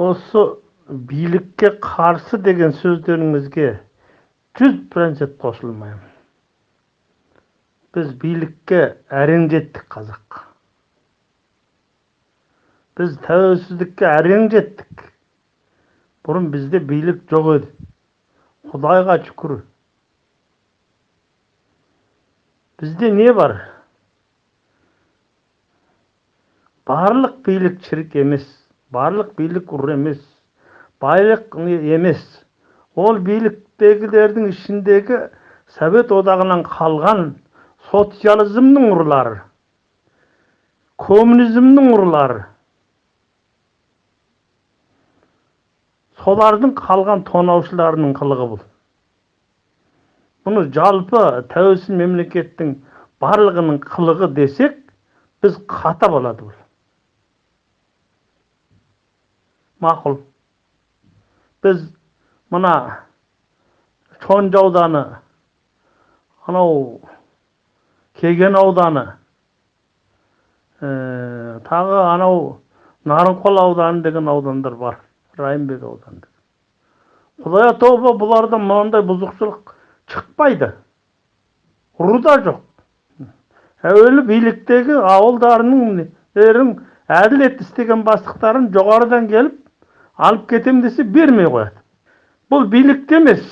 осы билікке қарсы деген сөздеріңізге жүз процент қосылмаймын. Біз билікке әрең жеттік қазақ. Біз тәуелсіздікке әрең жеттік бұрын бізде билік жоқ еді. Құдайға шүкір. Бізде не бар? Барлық билік шірік емес. Барлық билік ұр емес байлық емес. Ол биліктегілердің ішіндегі совет одағынан қалған социализмнің ұрылары коммунизмнің ұрылары солардың қалған тонаушыларының қылығы бұл. Бұны жалпы тәуелсіз мемлекеттің барлығының қылығы десек біз қата болады бұл. Мақұл біз мына шонжы ауданы анау кеген ауданы ә, тағы анау нарынқол ауданы деген аудандар бар райымбек ауданы құдай тауба бұлардан мынандай бұзықшылық шықпайды ұры да жоқ әуелі биліктегі ауылдарының әділет істеген бастықтарын жоғарыдан келіп алып кетем десе бермей қояды. Бұл билікте емес.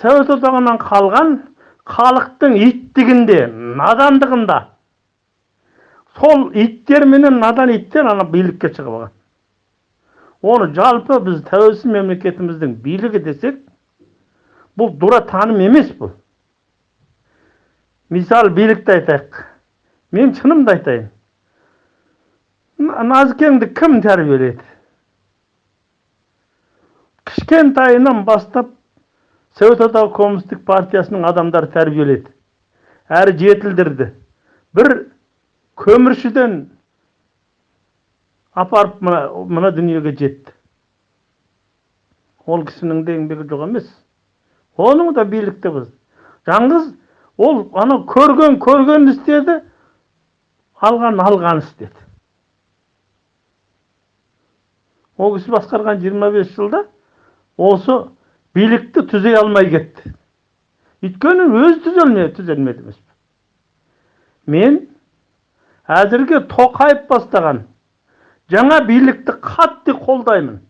Совет одағынан қалған халықтың иттігінде надандығында. Сол иттер менен надан иттер ана билікке шығып алған. Оны жалпы біз тәуелсіз мемлекетіміздің билігі десек бұл дура таным емес бұл. Мисал билікті айтайық. Мен шынымды айтайын. Назикеңді кім тәрбиеледі кішкентайынан бастап совет одағы коммунистік партиясының адамдары тәрбиеледі. Әрі жетілдірді. Бір көміршіден апарып мына, дүниеге жетті. Ол кісінің де еңбегі жоқ емес. Оның да билікте жаңғыз ол ана көрген көрген істеді алған алған істеді. Ол кісі басқарған 25 жылда осы билікті түзей алмай кетті. Өйткені өзі түзелме түзелмеді емес мен әзірге тоқаев бастаған жаңа билікті қатты қолдаймын.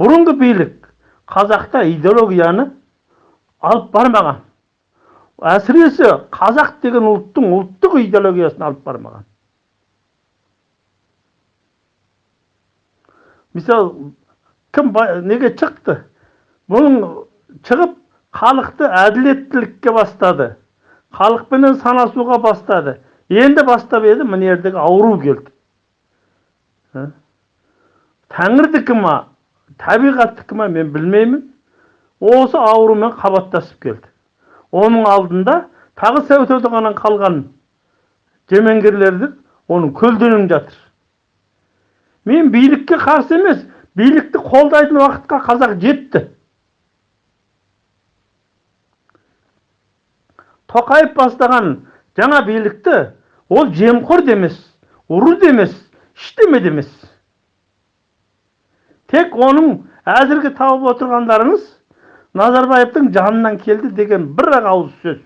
Бұрынғы билік қазақта идеологияны алып бармаған. Әсіресе қазақ деген ұлттың ұлттық идеологиясын алып бармаған. Мысалы кім неге шықты бұның шығып халықты әділеттілікке бастады. Халықпенен санасуға бастады. Енді бастап еді мына жердегі ауру келді. Тәңірдікі ма табиғаттікі ма мен білмеймін. Осы аурумен қабаттасып келді. Оның алдында тағы совет одағынан қалған жемеңгерлерді оның көлденең жатыр. Мен билікке қарсы емес билікті қолдайтын уақытқа қазақ жетті. Тоқаев бастаған жаңа билікті ол жемқор демес ұры демес ештеме демес. Тек оның әзірге тауып отырғандарыңыз назарбаевтың жанынан келді деген бір ақ ауыз сөз.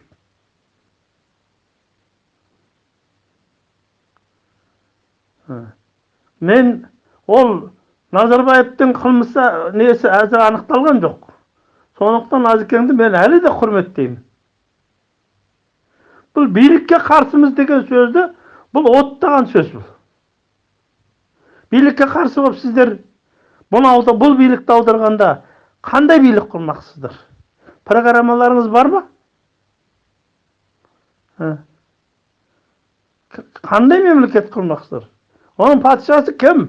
Мен ол назарбаевтың қылмысы несі әзір анықталған жоқ сондықтан назикеңді мен әлі де құрметтеймін бұл билікке қарсымыз деген сөзді бұл оттаған сөз бұл билікке қарсы болып сіздер бұны бұл билікті аударғанда қандай билік құрмақсыздар программаларыңыз бар ма қандай мемлекет құрмақсыздар оның патшасы кім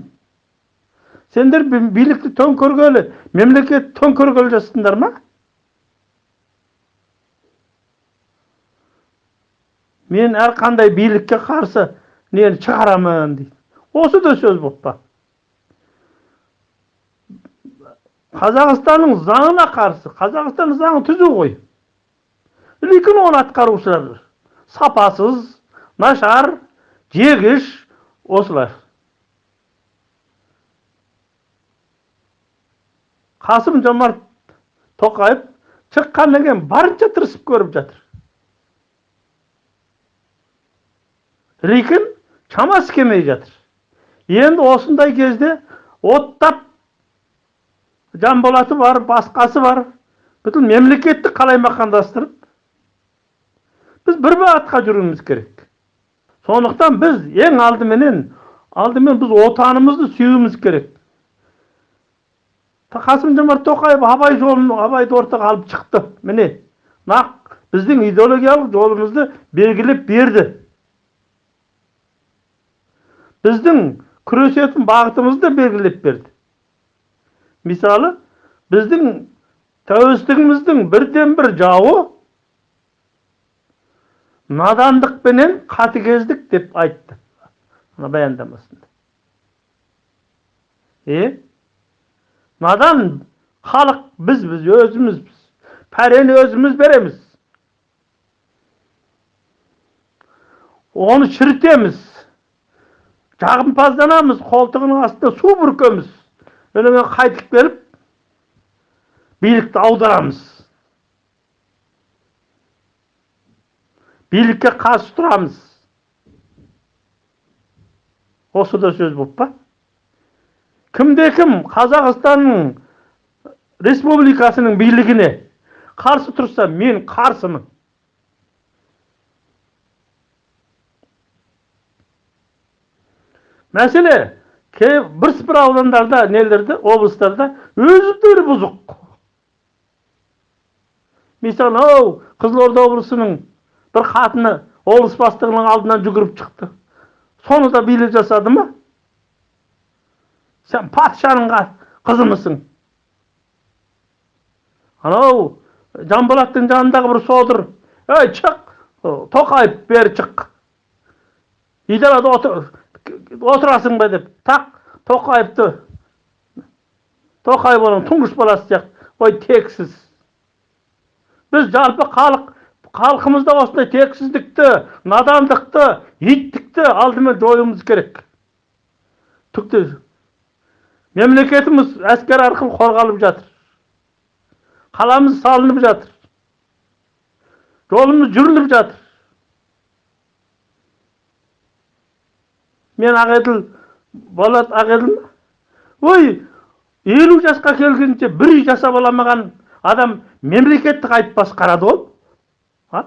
сендер билікті төңкергелі мемлекет төңкергелі жатсыңдар ма? Мен әрқандай билікке қарсы нені шығарамын дейді. Осы да сөз болып па? Қазақстанның заңына қарсы қазақстан заңы түзу ғой. Лейкін оны атқарушылар сапасыз нашар жегіш осылар. Қасым жомарт тоқаев шыққаннан кейін барынша тырысып көріп жатыр рикін шамасы келмей жатыр енді осындай кезде оттап жанболаты бар басқасы бар бүкіл мемлекетті қалаймақандастырып біз бір бағытқа жүруіміз керек сондықтан біз ең алдыменен алдымен біз отанымызды сүюіміз керек қасым жомарт тоқаев абай жолын абайды ортаға алып шықты міне нақ біздің идеологиялық жолымызды белгілеп берді біздің күресетін бағытымызды белгілеп берді мысалы біздің тәуелсіздігіміздің бірден бір жауы надандық пенен қатыгездік деп айтты мына баяндамасында е надан халық біз біз өзімізбіз пәрені өзіміз береміз оны шірітеміз жағымпазданамыз қолтығының астына су бүркеміз одан қайтып келіп билікті аударамыз билікке қарсы тұрамыз осы да сөз болып па кімде кім қазақстанның республикасының билігіне қарсы тұрса мен қарсымын. Мәселе бірсыпыра аудандарда нелерде облыстарда өздері бұзық. Мысалы ау қызылорда облысының бір қатыны облыс бастығының алдынан жүгіріп шықты. Соны да билік жасады ма? Сен патшаның қызымысың анау жанболаттың жанындағы бір содыр ей шық тоқаев бері шық идарада отыр отырасың ба деп тақ тоқаевты тоқаев оның тұңғыш баласы сияқты ой тексіз біз жалпы халық халқымызда осындай тексіздікті надандықты иттікті алдымен жоюымыз керек түкті мемлекетіміз әскер арқылы қорғалып жатыр. Қаламыз салынып жатыр. Жолымыз жүріліп жатыр. Мен ақеділ болат ақеділ ой елу жасқа келгенше бір үй жасап аламаған адам мемлекетті қайтіп басқарады а?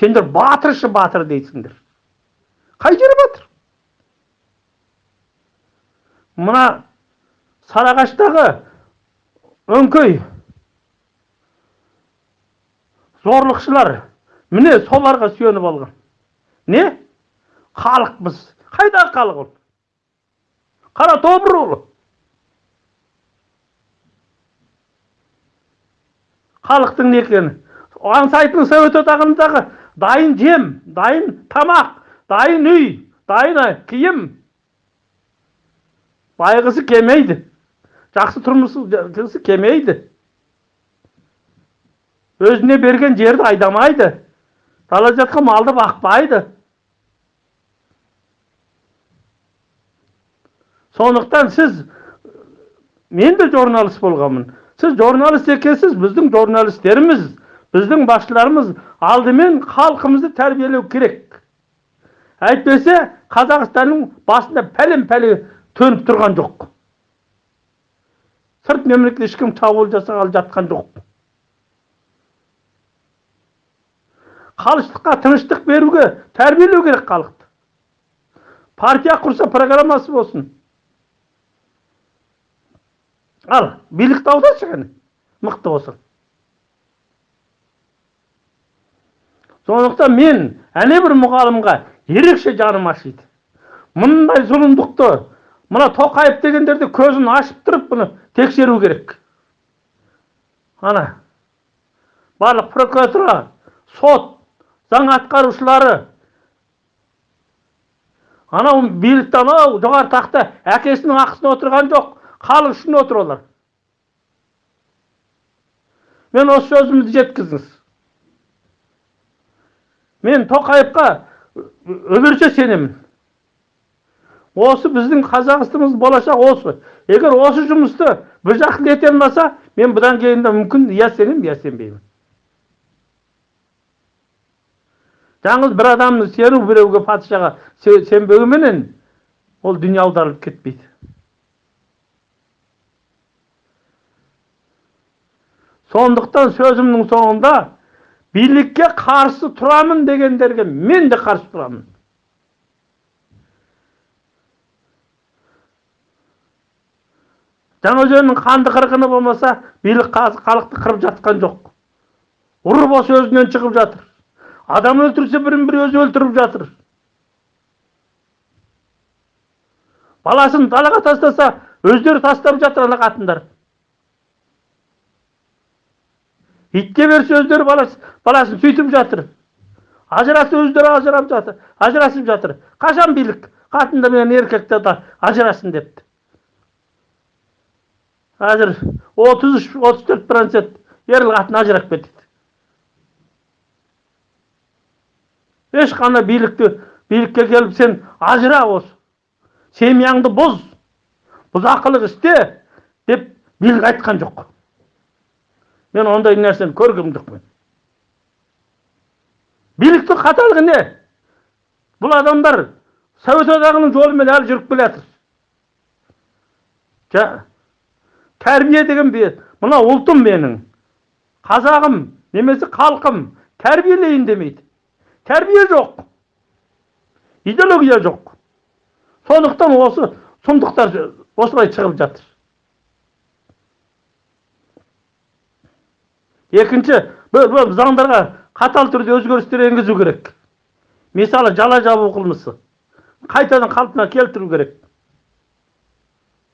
Сендер батыршы батыр дейсіңдер. Қай жері батыр? Мына сарыағаштағы өңкей зорлықшылар міне соларға сүйеніп алған не халықпыз қайдағы халық ол қара тобыр ол халықтың не екені аңсайтын совет одағындағы дайын жем дайын тамақ дайын үй дайын киім байғысы келмейді жақсы тұрмысы келмейді өзіне берген жерді айдамайды. Дала жатқан малды бақпайды. Сондықтан сіз мен де журналист болғанмын. Сіз журналист екенсіз біздің журналистеріміз біздің басшыларымыз алдымен халқымызды тәрбиелеу керек. Әйтпесе қазақстанның басында пәлен пәле төніп тұрған жоқ. Сырт мемлекет ешкім шабуыл жасағалы жатқан жоқ. Халықтыққа тыныштық беруге тәрбиелеу керек халықты. Партия құрса программасы болсын. Ал билікті аударшы кәне мықты болсаң сондықтан мен әне бір мұғалімға ерекше жаным ашиды. Мұндай зұлымдықты мына тоқаев дегендерді көзін ашып тұрып бұны тексеру керек ана барлық прокуратура сот заң атқарушылары анау билікті анау жоғары тақта әкесінің ақысына отырған жоқ халық үшін отыр олар мен осы сөзімді жеткіздіңіз мен тоқаевқа өлерше сенемін осы біздің қазақстанымыз болашақ осы. Егер осы жұмысты бір жақты ете алмаса мен бұдан кейін де мүмкін я сенемін я сенбеймін. Бір адамның сену біреуге патшаға сенбегенменен ол дүние аударылып кетпейді. Сондықтан сөзімнің соңында билікке қарсы тұрамын дегендерге мен де қарсы тұрамын. Жаңаөзеннің қанды қырғыны болмаса билік халықты қырып жатқан жоқ. Ұры болса өзінен шығып жатыр. Адам өлтірсе бірін бірі өзі өлтіріп жатыр. Баласын далаға тастаса өздері тастап жатыр ана қатындар. Итке берсе өздері баласын сөйтіп жатыр. Ажырасып өздері ажырап жатыр ажырасып жатыр. Қашан билік? Қатынды мен еркекті ажырасын депті. Қазір отыз үш отыз төрт процент ерлі қатын ажырап кетеді ешқандай билікті билікке келіп сен ажыра осы семьяңды бұз бұзақылық істе деп билік айтқан жоқ мен ондай нәрсені көрген жоқпын биліктің қаталығы не бұл адамдар совет одағының жолымен әлі жүріп келе жатыр тәрбие деген мына ұлтым менің. Қазағым немесе халқым тәрбиелейін демейді. Тәрбие жоқ. Идеология жоқ. Сондықтан осы сұмдықтар осылай шығып жатыр. Екінші бұл заңдарға қатал түрде өзгерістер енгізу керек. Мысалы жала жабу қылмысы. Қайтадан қалпына келтіру керек.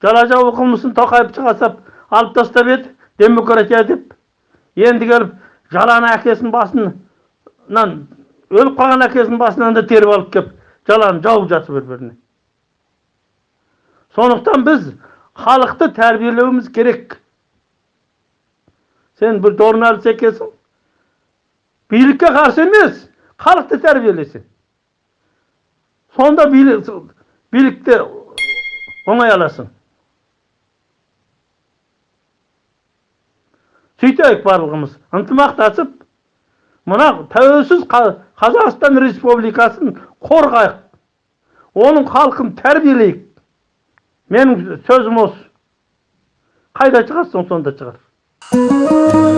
Жала жабу қылмысын тоқаев жасап алып тастап еді демократия деп енді келіп жаланы әкесінің басынан өліп қалған әкесінің басынан да теріп алып келіп жаланы жауып жатыр бір біріне сондықтан біз халықты тәрбиелеуіміз керек сен бір журналист екенсің билікке қарсы емес халықты тәрбиелесең сонда билік, билікте оңай аласың сөйтейік барлығымыз. Ынтымақтасып мына тәуелсіз қазақстан республикасын қорғайық. Оның халқын тәрбиелейік. Менің сөзім осы. Қайда шығарсың сонда шығар.